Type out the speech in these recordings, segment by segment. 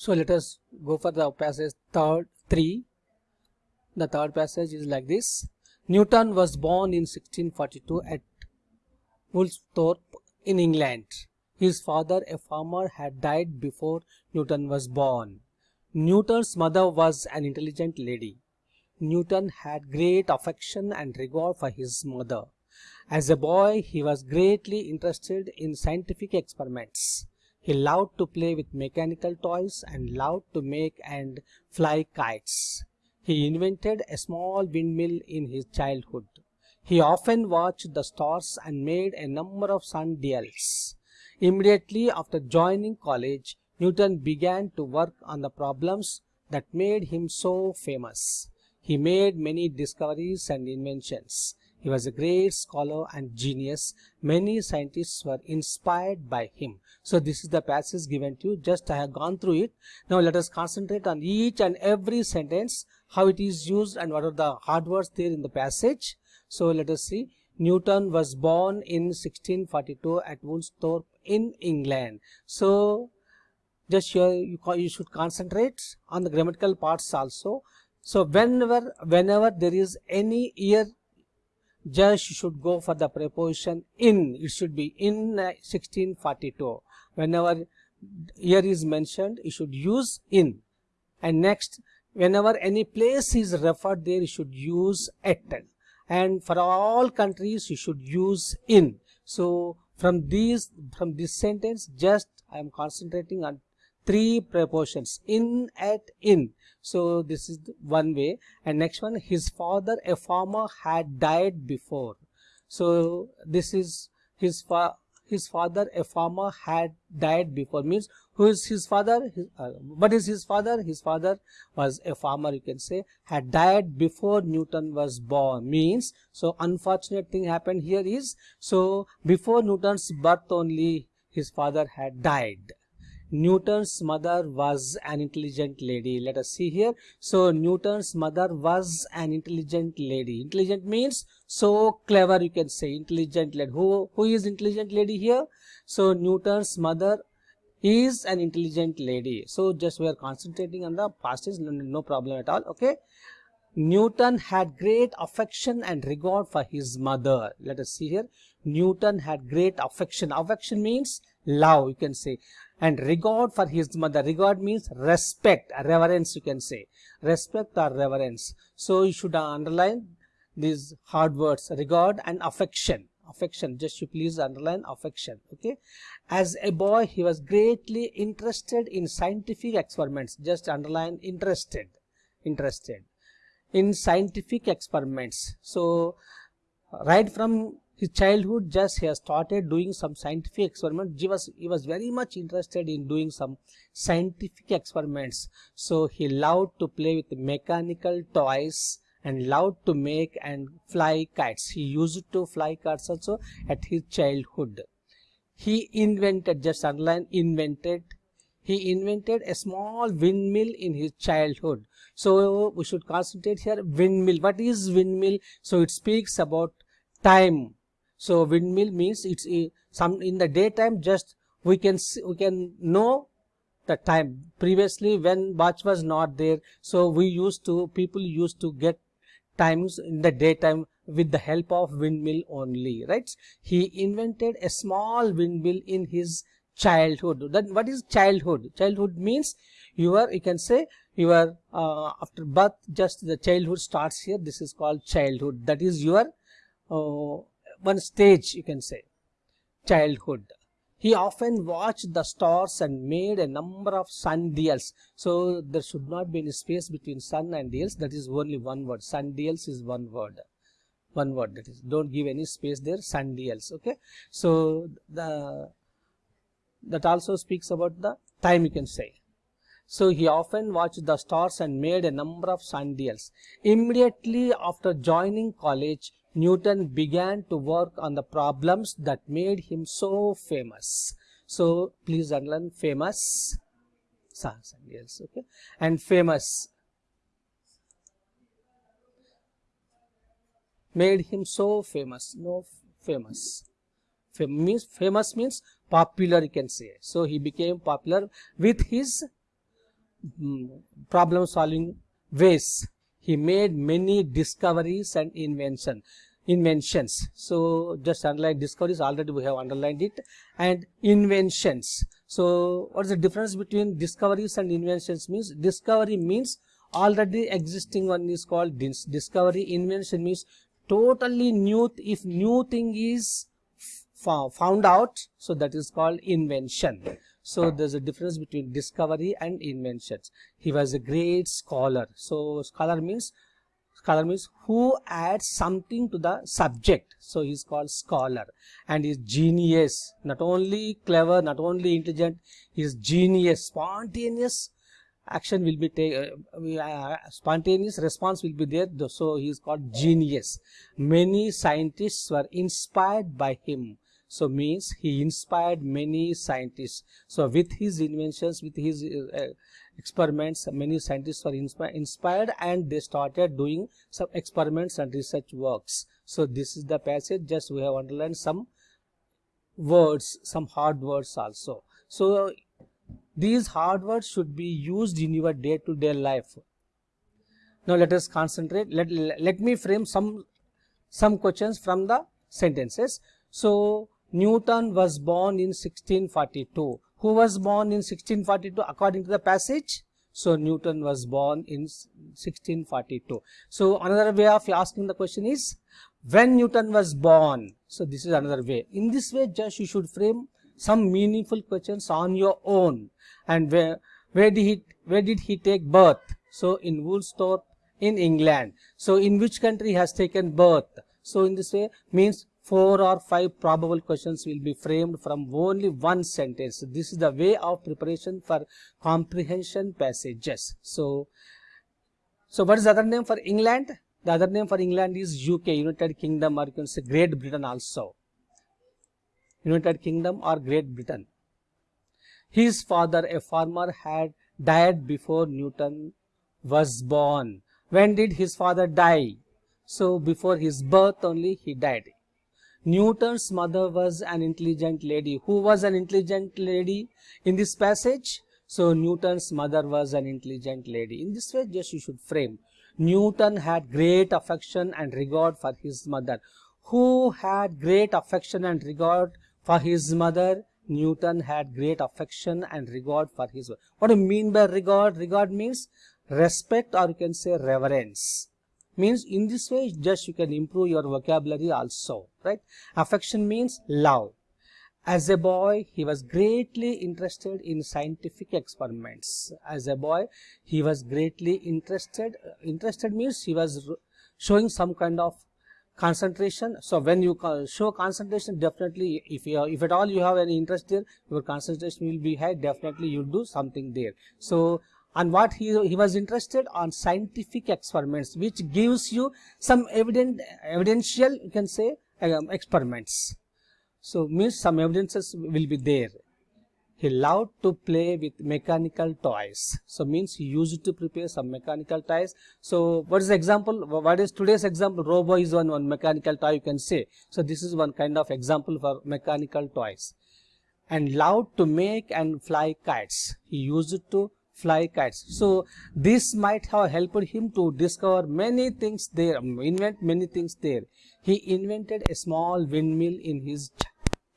So let us go for the passage third 3. The third passage is like this. Newton was born in 1642 at Woolsthorpe in England. His father, a farmer, had died before Newton was born. Newton's mother was an intelligent lady. Newton had great affection and regard for his mother. As a boy, he was greatly interested in scientific experiments. He loved to play with mechanical toys and loved to make and fly kites. He invented a small windmill in his childhood. He often watched the stars and made a number of sun sundials. Immediately after joining college, Newton began to work on the problems that made him so famous. He made many discoveries and inventions. He was a great scholar and genius. Many scientists were inspired by him. So this is the passage given to you. Just I have gone through it. Now let us concentrate on each and every sentence, how it is used and what are the hard words there in the passage. So let us see. Newton was born in 1642 at Woolsthorpe in England. So just here you, you should concentrate on the grammatical parts also. So whenever whenever there is any year just should go for the preposition in. It should be in uh, 1642 whenever year is mentioned you should use in. And next whenever any place is referred there you should use at. And for all countries you should use in. So from these from this sentence just i am concentrating on three prepositions in at in. So this is one way. And next one his father a farmer had died before. So this is his fa his father a farmer had died before. Means who is his father? His, uh, what is his father? His father was a farmer you can say had died before newton was born. Means so unfortunate thing happened. Here is so before newton's birth only his father had died Newton's mother was an intelligent lady. Let us see here. So Newton's mother was an intelligent lady. Intelligent means so clever you can say intelligent lady. Who, who is intelligent lady here? So Newton's mother is an intelligent lady. So just we are concentrating on the past tense, no, no problem at all. Okay. Newton had great affection and regard for his mother. Let us see here. Newton had great affection. Affection means love you can say and regard for his mother. Regard means respect. Reverence you can say. Respect or reverence. So you should underline these hard words. Regard and affection. Affection. Just you please underline affection. Okay? As a boy he was greatly interested in scientific experiments. Just underline interested. Interested. In scientific experiments. So right from his childhood just he has started doing some scientific experiments. He was he was very much interested in doing some scientific experiments. So he loved to play with mechanical toys and loved to make and fly kites. He used to fly kites also at his childhood. He invented just underline invented he invented a small windmill in his childhood. So we should concentrate here windmill. What is windmill? So it speaks about time so windmill means it's a, some in the daytime just we can see, we can know the time. Previously when watch was not there so we used to people used to get times in the daytime with the help of windmill only right? He invented a small windmill in his childhood. Then what is childhood? Childhood means you are you can say your uh, after birth just the childhood starts here. This is called childhood. That is your uh, one stage you can say. Childhood. He often watched the stars and made a number of sundials so there should not be any space between sun and dials that is only one word. Sundials is one word. One word that is. Don't give any space there. Sundials okay? So the that also speaks about the time you can say. So he often watched the stars and made a number of sundials immediately after joining college Newton began to work on the problems that made him so famous. So please underline famous. Yes, okay. And famous made him so famous. No famous. Fam means famous means popular you can say. So he became popular with his mm, problem solving ways. He made many discoveries and invention inventions. So just underline discoveries already we have underlined it and inventions. So what is the difference between discoveries and inventions means discovery means already existing one is called dis discovery invention means totally new if new thing is found out so that is called invention so there's a difference between discovery and inventions. He was a great scholar. So scholar means scholar means who adds something to the subject. So he's called scholar. And his genius. Not only clever not only intelligent his genius. Spontaneous action will be taken uh, uh, spontaneous response will be there so he is called genius. Many scientists were inspired by him so means he inspired many scientists so with his inventions with his uh, experiments many scientists were inspi inspired and they started doing some experiments and research works so this is the passage just we have underlined some words some hard words also so these hard words should be used in your day-to-day -day life. Now let us concentrate. Let, let me frame some, some questions from the sentences. So Newton was born in 1642. Who was born in 1642 according to the passage? So Newton was born in 1642. So another way of asking the question is when Newton was born. So this is another way. In this way just you should frame some meaningful questions on your own and where where did he where did he take birth so in woolsthorpe in england so in which country has taken birth so in this way means four or five probable questions will be framed from only one sentence this is the way of preparation for comprehension passages so so what is the other name for england the other name for england is uk united kingdom or you can say great britain also United Kingdom or Great Britain. His father, a farmer, had died before Newton was born. When did his father die? So before his birth only he died. Newton's mother was an intelligent lady. Who was an intelligent lady in this passage? So Newton's mother was an intelligent lady. In this way just you should frame. Newton had great affection and regard for his mother. Who had great affection and regard for his mother, Newton had great affection and regard for his mother. What do you mean by regard? Regard means respect or you can say reverence. Means in this way just you can improve your vocabulary also, right? Affection means love. As a boy, he was greatly interested in scientific experiments. As a boy, he was greatly interested. Interested means he was showing some kind of concentration so when you show concentration definitely if you if at all you have any interest there your concentration will be high definitely you'll do something there so and what he, he was interested on scientific experiments which gives you some evident evidential you can say um, experiments. So means some evidences will be there. He loved to play with mechanical toys. So means he used to prepare some mechanical toys. So what is the example? What is today's example? Robo is one one mechanical toy you can say. So this is one kind of example for mechanical toys. And loved to make and fly kites. He used to fly kites so this might have helped him to discover many things there um, invent many things there he invented a small windmill in his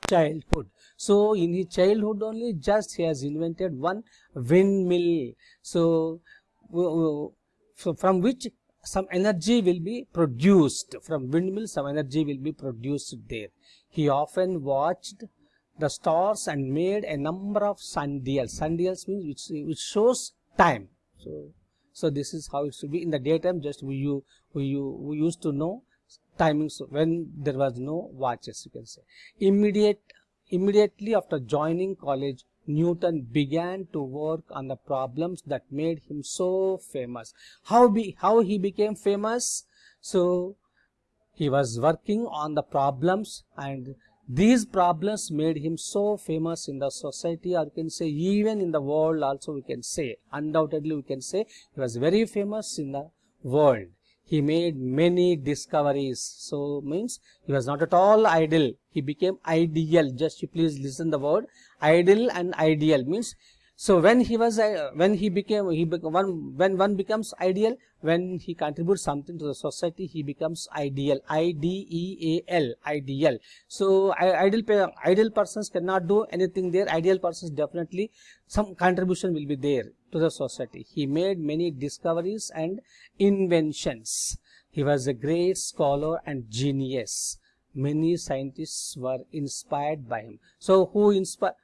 childhood so in his childhood only just he has invented one windmill. So, so from which some energy will be produced. From windmill some energy will be produced there. He often watched the stars and made a number of sundials. Sundials means which, which shows time. So, so this is how it should be in the daytime. Just we you we you we used to know timings when there was no watches. You can say immediate Immediately after joining college, Newton began to work on the problems that made him so famous. How, be, how he became famous? So, he was working on the problems and these problems made him so famous in the society or you can say even in the world also we can say undoubtedly we can say he was very famous in the world. He made many discoveries. So means he was not at all idle. He became ideal. Just you please listen the word ideal and ideal. Means so when he was uh, when he became he one when one becomes ideal when he contributes something to the society he becomes ideal. I d e a l ideal. So ideal ideal persons cannot do anything there. Ideal persons definitely some contribution will be there to the society. He made many discoveries and inventions. He was a great scholar and genius. Many scientists were inspired by him. So who inspired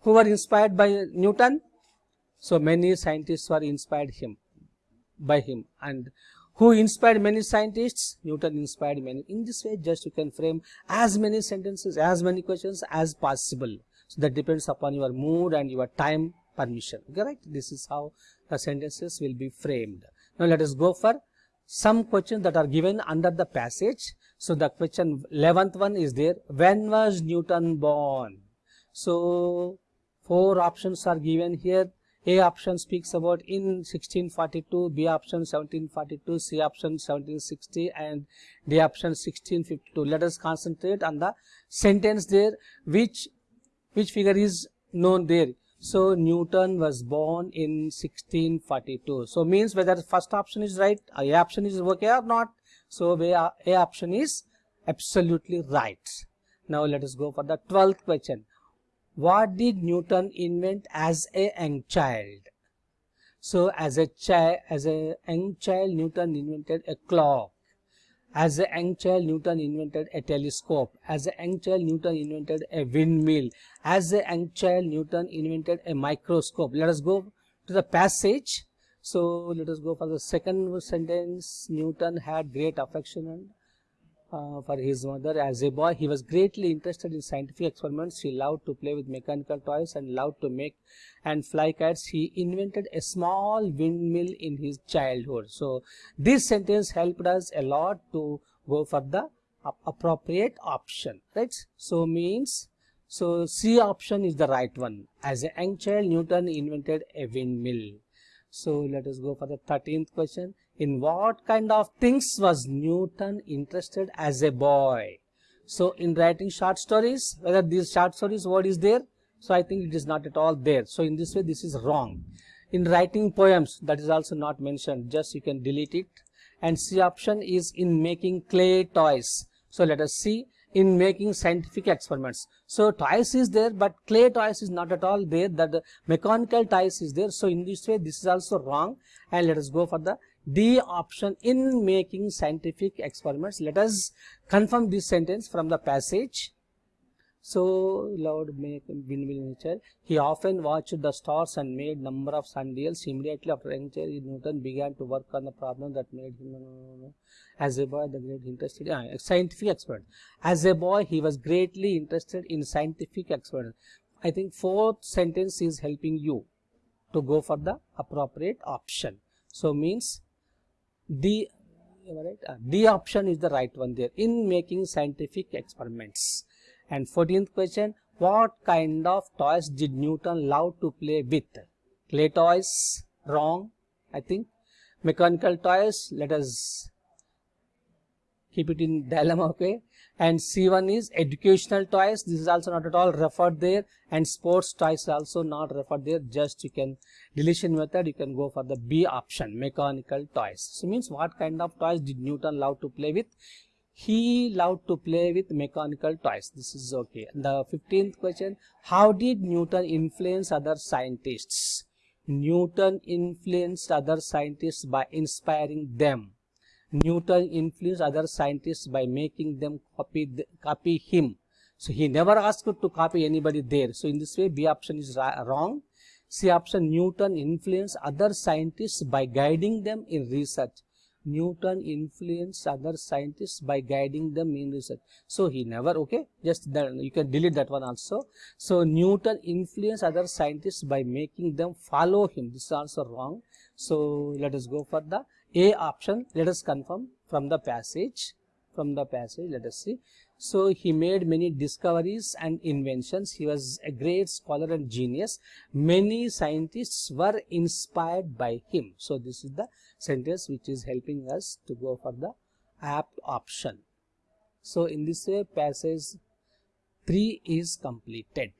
who were inspired by Newton. So many scientists were inspired him by him and who inspired many scientists? Newton inspired many. In this way, just you can frame as many sentences, as many questions as possible. So that depends upon your mood and your time permission. Correct? This is how the sentences will be framed. Now let us go for some questions that are given under the passage. So the question 11th one is there. When was Newton born? So four options are given here. A option speaks about in 1642 b option 1742 c option 1760 and d option 1652 let us concentrate on the sentence there. Which which figure is known there? So newton was born in 1642 so means whether first option is right a option is okay or not. So a option is absolutely right. Now let us go for the 12th question what did Newton invent as a young child? So as a child, as a young child, Newton invented a clock. As a young child, Newton invented a telescope. As a young child, Newton invented a windmill. As a young child, Newton invented a microscope. Let us go to the passage. So let us go for the second sentence. Newton had great affection uh, for his mother. As a boy, he was greatly interested in scientific experiments. He loved to play with mechanical toys and loved to make and fly kites. He invented a small windmill in his childhood. So, this sentence helped us a lot to go for the appropriate option, right? So, means, so C option is the right one. As a young child, Newton invented a windmill. So, let us go for the 13th question in what kind of things was Newton interested as a boy? So in writing short stories, whether these short stories word is there, so I think it is not at all there. So in this way, this is wrong. In writing poems, that is also not mentioned, just you can delete it. And C option is in making clay toys. So let us see in making scientific experiments. So toys is there, but clay toys is not at all there. That the mechanical toys is there. So in this way, this is also wrong. And let us go for the D option in making scientific experiments. Let us confirm this sentence from the passage. So, Lord windmill nature. He often watched the stars and made number of sundials. Immediately after nature, Newton began to work on the problem that made him as a boy the great interested uh, scientific expert. As a boy, he was greatly interested in scientific experiments. I think fourth sentence is helping you to go for the appropriate option. So means the right? Uh, D option is the right one there in making scientific experiments. And 14th question, what kind of toys did Newton love to play with? Clay toys, wrong, I think. Mechanical toys, let us keep it in dilemma, okay and C1 is educational toys. This is also not at all referred there and sports toys also not referred there. Just you can deletion method, you can go for the B option, mechanical toys. So means what kind of toys did Newton love to play with? He loved to play with mechanical toys. This is okay. The 15th question, how did Newton influence other scientists? Newton influenced other scientists by inspiring them. Newton influenced other scientists by making them copy the, copy him. So he never asked to copy anybody there. So in this way, B option is wrong. C option, Newton influenced other scientists by guiding them in research. Newton influenced other scientists by guiding them in research. So he never, okay, just then you can delete that one also. So Newton influenced other scientists by making them follow him. This is also wrong. So let us go for the a option let us confirm from the passage from the passage let us see so he made many discoveries and inventions. He was a great scholar and genius. Many scientists were inspired by him. So this is the sentence which is helping us to go for the apt option. So in this way passage 3 is completed